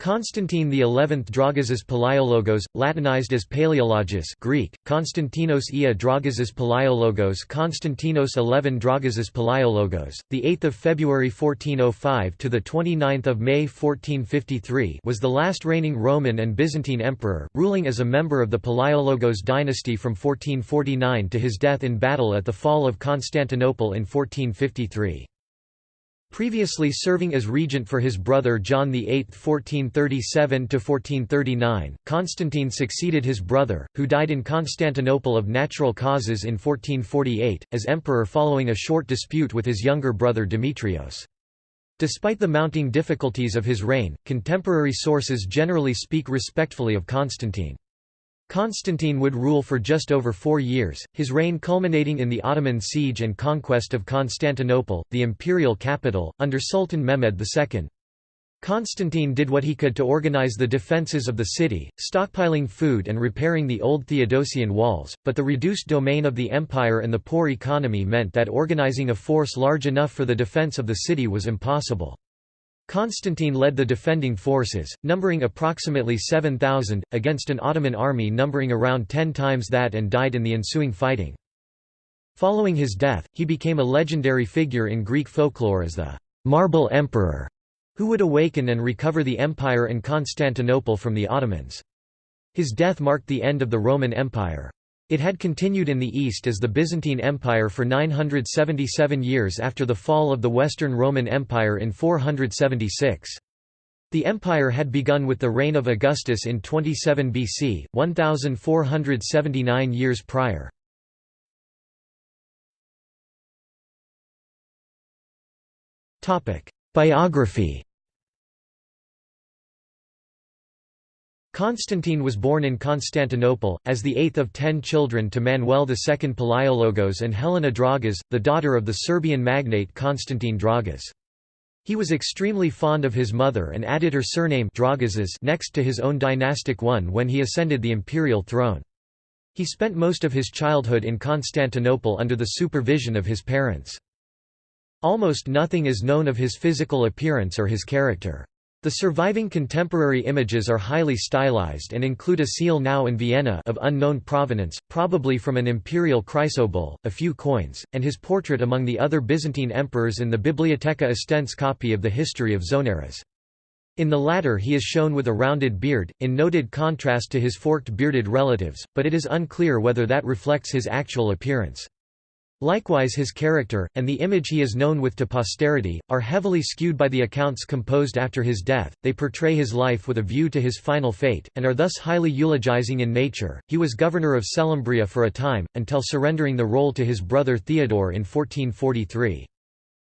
Constantine XI Dragazes Palaiologos, Latinized as Paleologus Greek, Konstantinos Ia Dragazes Palaiologos Konstantinos XI Dragazes Palaiologos, 8 February 1405 to 29 May 1453 was the last reigning Roman and Byzantine emperor, ruling as a member of the Palaiologos dynasty from 1449 to his death in battle at the fall of Constantinople in 1453. Previously serving as regent for his brother John VIII 1437–1439, Constantine succeeded his brother, who died in Constantinople of natural causes in 1448, as emperor following a short dispute with his younger brother Demetrios. Despite the mounting difficulties of his reign, contemporary sources generally speak respectfully of Constantine. Constantine would rule for just over four years, his reign culminating in the Ottoman siege and conquest of Constantinople, the imperial capital, under Sultan Mehmed II. Constantine did what he could to organize the defences of the city, stockpiling food and repairing the old Theodosian walls, but the reduced domain of the empire and the poor economy meant that organizing a force large enough for the defense of the city was impossible. Constantine led the defending forces, numbering approximately 7,000, against an Ottoman army numbering around ten times that and died in the ensuing fighting. Following his death, he became a legendary figure in Greek folklore as the «Marble Emperor», who would awaken and recover the empire and Constantinople from the Ottomans. His death marked the end of the Roman Empire. It had continued in the east as the Byzantine Empire for 977 years after the fall of the Western Roman Empire in 476. The empire had begun with the reign of Augustus in 27 BC, 1479 years prior. Biography Constantine was born in Constantinople, as the eighth of ten children to Manuel II Palaiologos and Helena Dragas, the daughter of the Serbian magnate Constantine Dragas. He was extremely fond of his mother and added her surname Dragazes next to his own dynastic one when he ascended the imperial throne. He spent most of his childhood in Constantinople under the supervision of his parents. Almost nothing is known of his physical appearance or his character. The surviving contemporary images are highly stylized and include a seal now in Vienna of unknown provenance, probably from an imperial chrysobull, a few coins, and his portrait among the other Byzantine emperors in the Bibliotheca Estense copy of the history of Zonaras. In the latter he is shown with a rounded beard, in noted contrast to his forked bearded relatives, but it is unclear whether that reflects his actual appearance. Likewise his character, and the image he is known with to posterity, are heavily skewed by the accounts composed after his death, they portray his life with a view to his final fate, and are thus highly eulogizing in nature. He was governor of Selymbria for a time, until surrendering the role to his brother Theodore in 1443.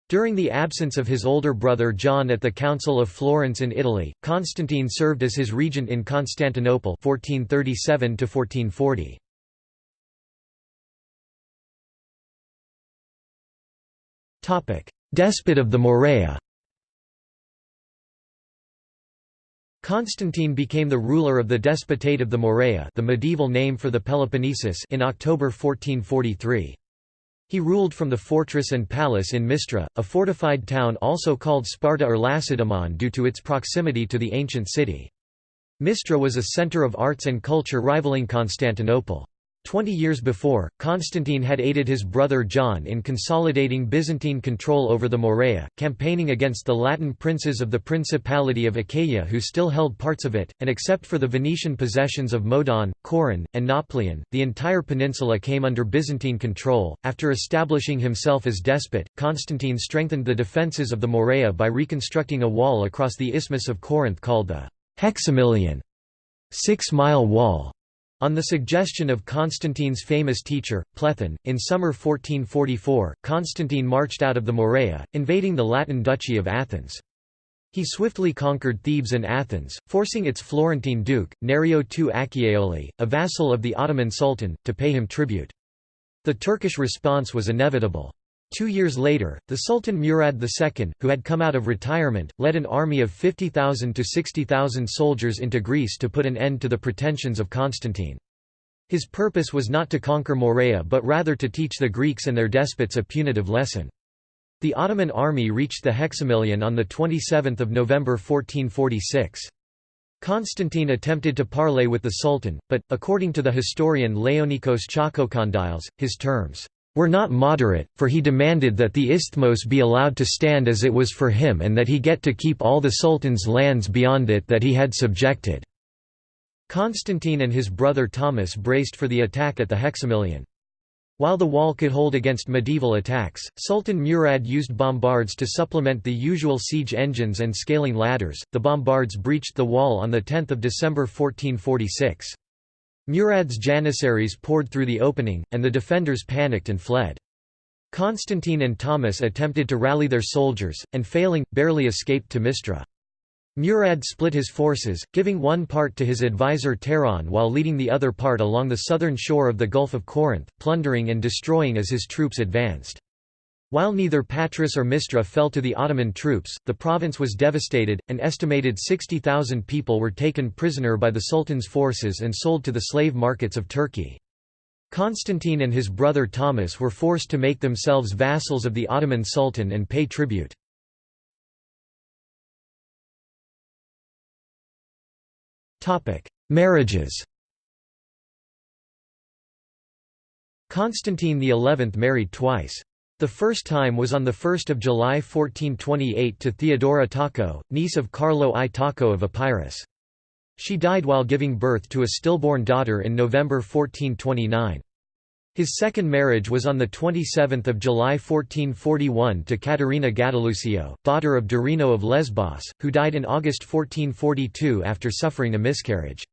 During the absence of his older brother John at the Council of Florence in Italy, Constantine served as his regent in Constantinople 1437 -1440. Despot of the Morea Constantine became the ruler of the Despotate of the Morea the medieval name for the Peloponnesus in October 1443. He ruled from the fortress and palace in Mistra, a fortified town also called Sparta or Lacedaemon due to its proximity to the ancient city. Mistra was a center of arts and culture rivaling Constantinople. Twenty years before, Constantine had aided his brother John in consolidating Byzantine control over the Morea, campaigning against the Latin princes of the Principality of Achaia who still held parts of it, and except for the Venetian possessions of Modon, Coron, and Nauplion, the entire peninsula came under Byzantine control. After establishing himself as despot, Constantine strengthened the defences of the Morea by reconstructing a wall across the Isthmus of Corinth called the Hexamilion six-mile wall. On the suggestion of Constantine's famous teacher, Plethon, in summer 1444, Constantine marched out of the Morea, invading the Latin duchy of Athens. He swiftly conquered Thebes and Athens, forcing its Florentine duke, Nerio II Acciaioli, a vassal of the Ottoman Sultan, to pay him tribute. The Turkish response was inevitable. Two years later, the Sultan Murad II, who had come out of retirement, led an army of 50,000 to 60,000 soldiers into Greece to put an end to the pretensions of Constantine. His purpose was not to conquer Morea but rather to teach the Greeks and their despots a punitive lesson. The Ottoman army reached the Hexamilion on 27 November 1446. Constantine attempted to parley with the Sultan, but, according to the historian Laonikos Chalkokondyles, his terms were not moderate, for he demanded that the isthmos be allowed to stand as it was for him and that he get to keep all the Sultan's lands beyond it that he had subjected. Constantine and his brother Thomas braced for the attack at the Hexamilion. While the wall could hold against medieval attacks, Sultan Murad used bombards to supplement the usual siege engines and scaling ladders. The bombards breached the wall on 10 December 1446. Murad's janissaries poured through the opening, and the defenders panicked and fled. Constantine and Thomas attempted to rally their soldiers, and failing, barely escaped to Mistra. Murad split his forces, giving one part to his advisor Turahan while leading the other part along the southern shore of the Gulf of Corinth, plundering and destroying as his troops advanced. While neither Patras or Mistra fell to the Ottoman troops, the province was devastated, an estimated 60,000 people were taken prisoner by the Sultan's forces and sold to the slave markets of Turkey. Constantine and his brother Thomas were forced to make themselves vassals of the Ottoman Sultan and pay tribute. Marriages Constantine XI married twice. The first time was on 1 July 1428 to Theodora Tocco, niece of Carlo I Tocco of Epirus. She died while giving birth to a stillborn daughter in November 1429. His second marriage was on 27 July 1441 to Caterina Gattilusio, daughter of Dorino of Lesbos, who died in August 1442 after suffering a miscarriage.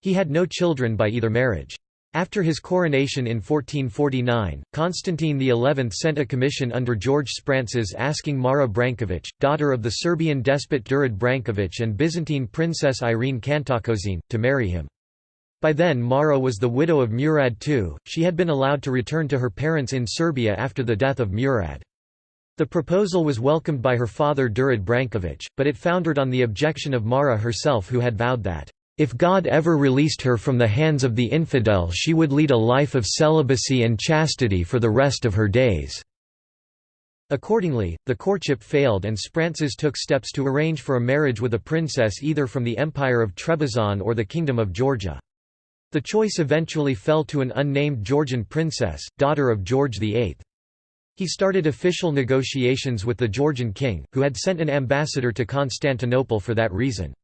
He had no children by either marriage. After his coronation in 1449, Constantine XI sent a commission under George Sphrantzes asking Mara Branković, daughter of the Serbian despot Đurađ Branković and Byzantine princess Irene Kantakouzene, to marry him. By then Mara was the widow of Murad II, she had been allowed to return to her parents in Serbia after the death of Murad. The proposal was welcomed by her father Đurađ Branković, but it foundered on the objection of Mara herself who had vowed that if God ever released her from the hands of the infidel she would lead a life of celibacy and chastity for the rest of her days." Accordingly, the courtship failed and Sphrantzes took steps to arrange for a marriage with a princess either from the Empire of Trebizond or the Kingdom of Georgia. The choice eventually fell to an unnamed Georgian princess, daughter of George VIII. He started official negotiations with the Georgian king, who had sent an ambassador to Constantinople for that reason.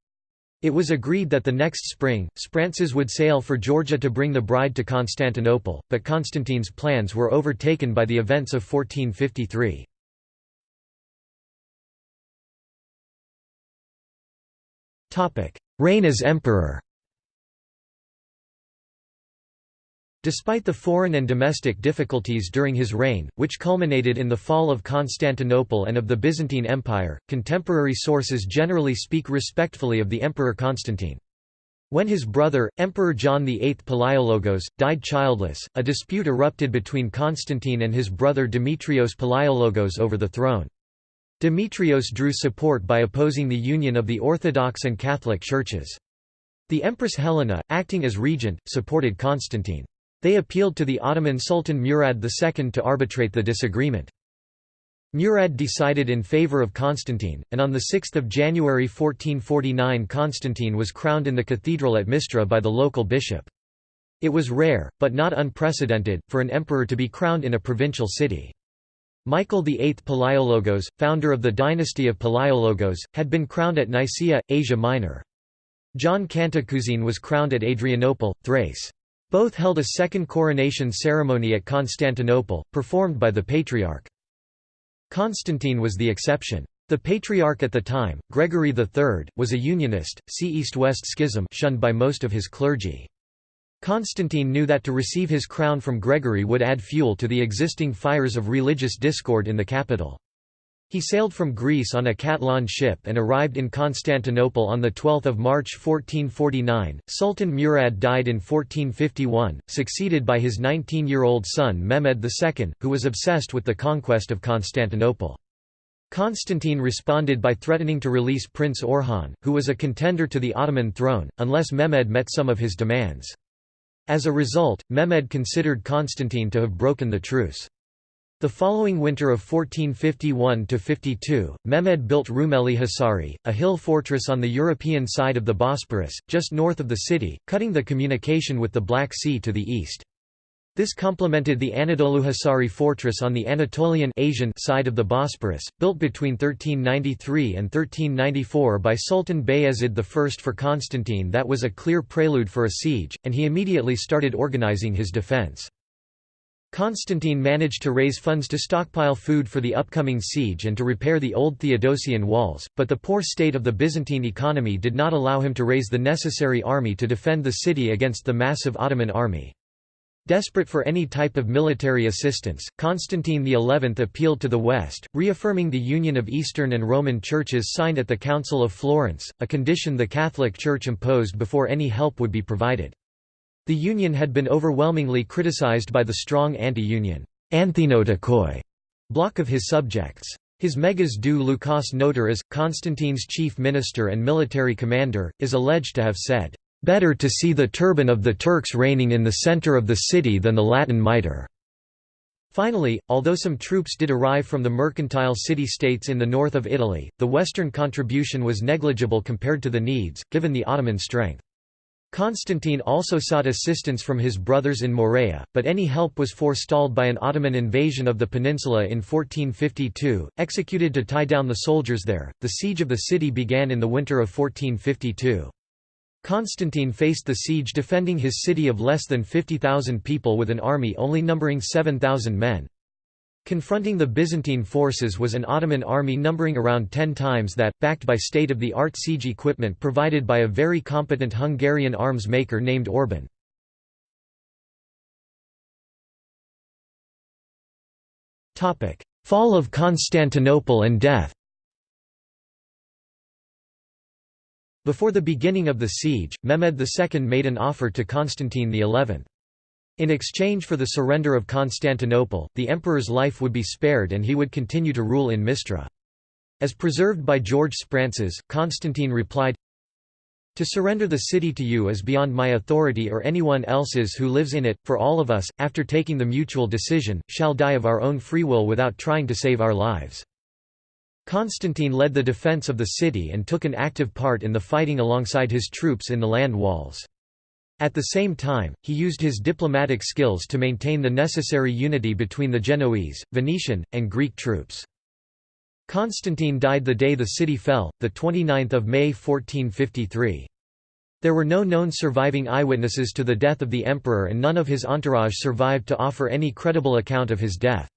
It was agreed that the next spring, Sphrantzes would sail for Georgia to bring the bride to Constantinople, but Constantine's plans were overtaken by the events of 1453. Reign as emperor Despite the foreign and domestic difficulties during his reign, which culminated in the fall of Constantinople and of the Byzantine Empire, contemporary sources generally speak respectfully of the Emperor Constantine. When his brother, Emperor John VIII Palaiologos, died childless, a dispute erupted between Constantine and his brother Demetrios Palaiologos over the throne. Demetrios drew support by opposing the union of the Orthodox and Catholic churches. The Empress Helena, acting as regent, supported Constantine. They appealed to the Ottoman Sultan Murad II to arbitrate the disagreement. Murad decided in favour of Constantine, and on 6 January 1449 Constantine was crowned in the cathedral at Mistra by the local bishop. It was rare, but not unprecedented, for an emperor to be crowned in a provincial city. Michael VIII Palaiologos, founder of the dynasty of Palaiologos, had been crowned at Nicaea, Asia Minor. John Kantakouzene was crowned at Adrianople, Thrace. Both held a second coronation ceremony at Constantinople, performed by the Patriarch. Constantine was the exception. The Patriarch at the time, Gregory III, was a Unionist, see East-West Schism shunned by most of his clergy. Constantine knew that to receive his crown from Gregory would add fuel to the existing fires of religious discord in the capital. He sailed from Greece on a Catalan ship and arrived in Constantinople on 12 March 1449. Sultan Murad died in 1451, succeeded by his 19-year-old son Mehmed II, who was obsessed with the conquest of Constantinople. Constantine responded by threatening to release Prince Orhan, who was a contender to the Ottoman throne, unless Mehmed met some of his demands. As a result, Mehmed considered Constantine to have broken the truce. The following winter of 1451–52, Mehmed built Rumeli Hisari, a hill fortress on the European side of the Bosporus, just north of the city, cutting the communication with the Black Sea to the east. This complemented the Anadolu Hisari fortress on the Anatolian Asian side of the Bosporus, built between 1393 and 1394 by Sultan Bayezid I for Constantine that was a clear prelude for a siege, and he immediately started organizing his defense. Constantine managed to raise funds to stockpile food for the upcoming siege and to repair the old Theodosian walls, but the poor state of the Byzantine economy did not allow him to raise the necessary army to defend the city against the massive Ottoman army. Desperate for any type of military assistance, Constantine XI appealed to the West, reaffirming the union of Eastern and Roman churches signed at the Council of Florence, a condition the Catholic Church imposed before any help would be provided. The union had been overwhelmingly criticized by the strong anti-union bloc of his subjects. His Megas Doux Lucas Notaras, Constantine's chief minister and military commander, is alleged to have said, "...better to see the turban of the Turks reigning in the center of the city than the Latin mitre." Finally, although some troops did arrive from the mercantile city-states in the north of Italy, the western contribution was negligible compared to the needs, given the Ottoman strength. Constantine also sought assistance from his brothers in Morea, but any help was forestalled by an Ottoman invasion of the peninsula in 1452, executed to tie down the soldiers there. The siege of the city began in the winter of 1452. Constantine faced the siege defending his city of less than 50,000 people with an army only numbering 7,000 men. Confronting the Byzantine forces was an Ottoman army numbering around ten times that, backed by state-of-the-art siege equipment provided by a very competent Hungarian arms maker named Orban. Fall of Constantinople and death Before the beginning of the siege, Mehmed II made an offer to Constantine XI. In exchange for the surrender of Constantinople, the emperor's life would be spared and he would continue to rule in Mistra. As preserved by George Sphrantzes, Constantine replied, To surrender the city to you is beyond my authority or anyone else's who lives in it, for all of us, after taking the mutual decision, shall die of our own free will without trying to save our lives. Constantine led the defense of the city and took an active part in the fighting alongside his troops in the land walls. At the same time, he used his diplomatic skills to maintain the necessary unity between the Genoese, Venetian, and Greek troops. Constantine died the day the city fell, 29 May 1453. There were no known surviving eyewitnesses to the death of the emperor and none of his entourage survived to offer any credible account of his death.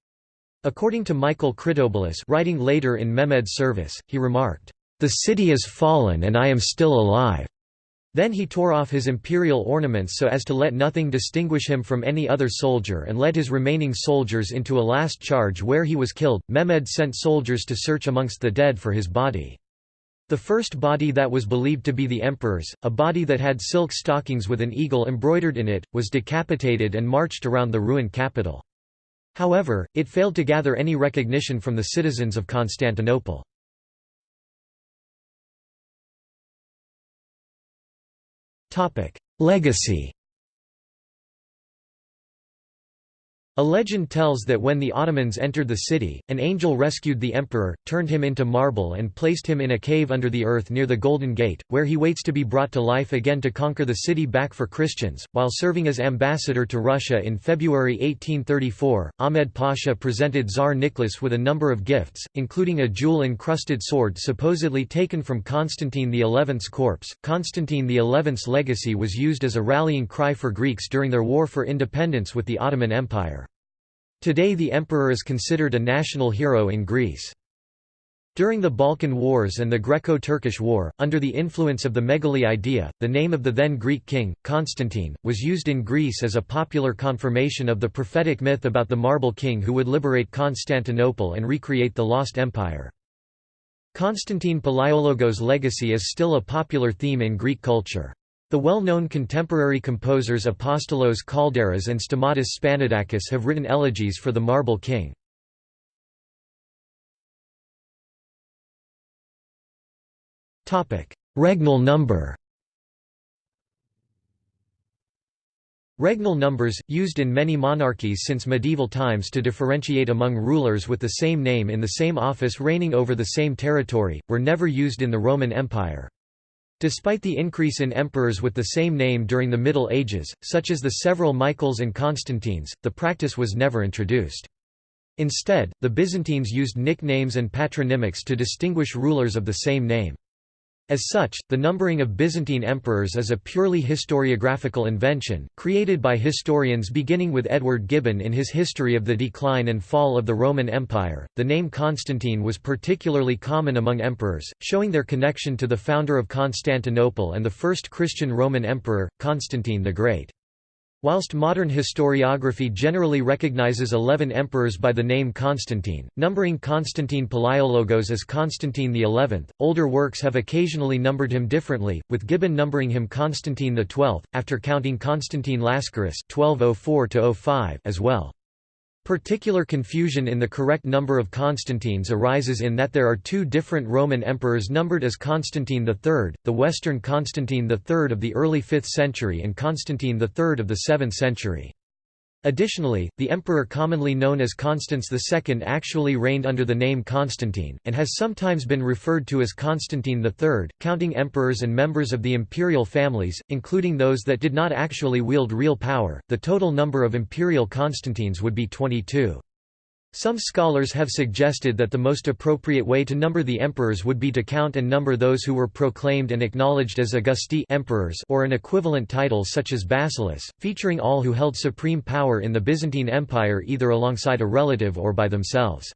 According to Michael Kritoboulos writing later in Mehmed's service, he remarked, "...the city is fallen and I am still alive." Then he tore off his imperial ornaments so as to let nothing distinguish him from any other soldier and led his remaining soldiers into a last charge where he was killed. Mehmed sent soldiers to search amongst the dead for his body. The first body that was believed to be the emperor's, a body that had silk stockings with an eagle embroidered in it, was decapitated and marched around the ruined capital. However, it failed to gather any recognition from the citizens of Constantinople. Legacy A legend tells that when the Ottomans entered the city, an angel rescued the emperor, turned him into marble and placed him in a cave under the earth near the Golden Gate, where he waits to be brought to life again to conquer the city back for Christians. While serving as ambassador to Russia in February 1834, Ahmed Pasha presented Tsar Nicholas with a number of gifts, including a jewel-encrusted sword supposedly taken from Constantine XI's corpse. Constantine XI's legacy was used as a rallying cry for Greeks during their war for independence with the Ottoman Empire. Today the emperor is considered a national hero in Greece. During the Balkan Wars and the Greco-Turkish War, under the influence of the Megali idea, the name of the then Greek king, Constantine, was used in Greece as a popular confirmation of the prophetic myth about the Marble King who would liberate Constantinople and recreate the lost empire. Constantine Palaiologos' legacy is still a popular theme in Greek culture. The well-known contemporary composers Apostolos Kaldaras and Stamatis Spanoudakis have written elegies for the Marble King. Regnal number Regnal numbers, used in many monarchies since medieval times to differentiate among rulers with the same name in the same office reigning over the same territory, were never used in the Roman Empire. Despite the increase in emperors with the same name during the Middle Ages, such as the several Michaels and Constantines, the practice was never introduced. Instead, the Byzantines used nicknames and patronymics to distinguish rulers of the same name. As such, the numbering of Byzantine emperors is a purely historiographical invention, created by historians beginning with Edward Gibbon in his History of the Decline and Fall of the Roman Empire. The name Constantine was particularly common among emperors, showing their connection to the founder of Constantinople and the first Christian Roman emperor, Constantine the Great. Whilst modern historiography generally recognizes eleven emperors by the name Constantine, numbering Constantine Palaiologos as Constantine XI, older works have occasionally numbered him differently, with Gibbon numbering him Constantine XII, after counting Constantine Lascaris (1204–05) as well. Particular confusion in the correct number of Constantines arises in that there are two different Roman emperors numbered as Constantine III, the Western Constantine III of the early 5th century and Constantine III of the 7th century. Additionally, the emperor commonly known as Constans II actually reigned under the name Constantine, and has sometimes been referred to as Constantine III, counting emperors and members of the imperial families, including those that did not actually wield real power. The total number of imperial Constantines would be 22. Some scholars have suggested that the most appropriate way to number the emperors would be to count and number those who were proclaimed and acknowledged as Augusti emperors or an equivalent title such as Basileus, featuring all who held supreme power in the Byzantine Empire either alongside a relative or by themselves.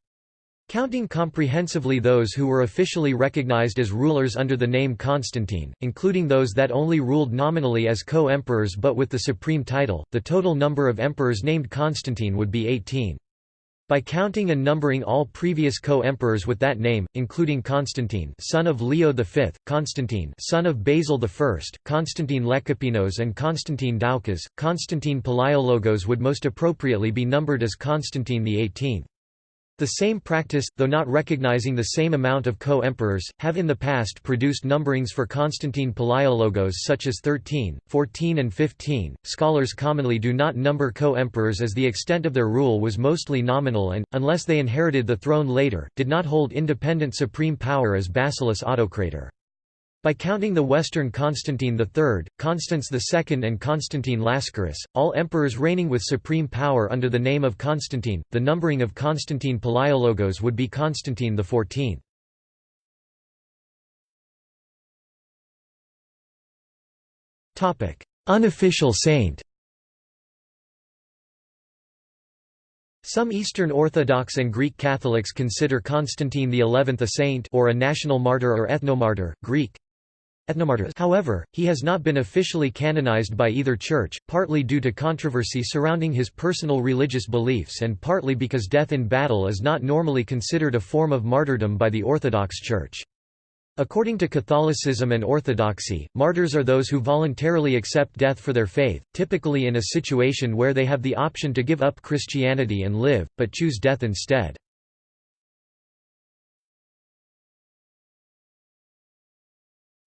Counting comprehensively those who were officially recognized as rulers under the name Constantine, including those that only ruled nominally as co-emperors but with the supreme title, the total number of emperors named Constantine would be 18. By counting and numbering all previous co-emperors with that name, including Constantine son of Leo V, Constantine son of Basil I, Constantine Lekapenos and Constantine Doukas, Constantine Palaiologos would most appropriately be numbered as Constantine XVIII. The same practice, though not recognizing the same amount of co-emperors, have in the past produced numberings for Constantine Palaiologos such as 13, 14 and 15. Scholars commonly do not number co-emperors as the extent of their rule was mostly nominal and, unless they inherited the throne later, did not hold independent supreme power as Basileus Autocrator. By counting the Western Constantine III, Constans II and Constantine Lascaris, all emperors reigning with supreme power under the name of Constantine, the numbering of Constantine Palaiologos would be Constantine XIV. Unofficial saint Some Eastern Orthodox and Greek Catholics consider Constantine XI a saint or a national martyr or ethnomartyr, Greek, However, he has not been officially canonized by either church, partly due to controversy surrounding his personal religious beliefs and partly because death in battle is not normally considered a form of martyrdom by the Orthodox Church. According to Catholicism and Orthodoxy, martyrs are those who voluntarily accept death for their faith, typically in a situation where they have the option to give up Christianity and live, but choose death instead.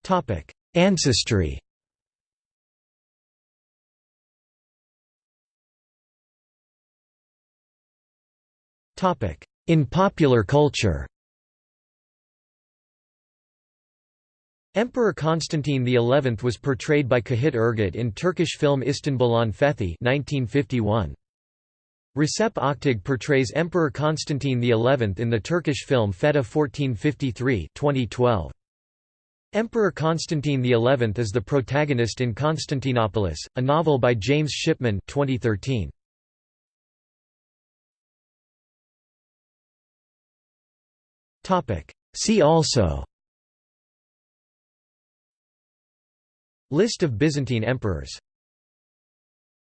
Topic: Ancestry. Topic: In popular culture. Emperor Constantine XI was portrayed by Cahit Ergüt in Turkish film Istanbul'un Fethi 1951. Recep Aktaş portrays Emperor Constantine XI in the Turkish film Fetih 1453 2012. Emperor Constantine XI is the protagonist in Constantinopolis, a novel by James Shipman 2013. See also List of Byzantine emperors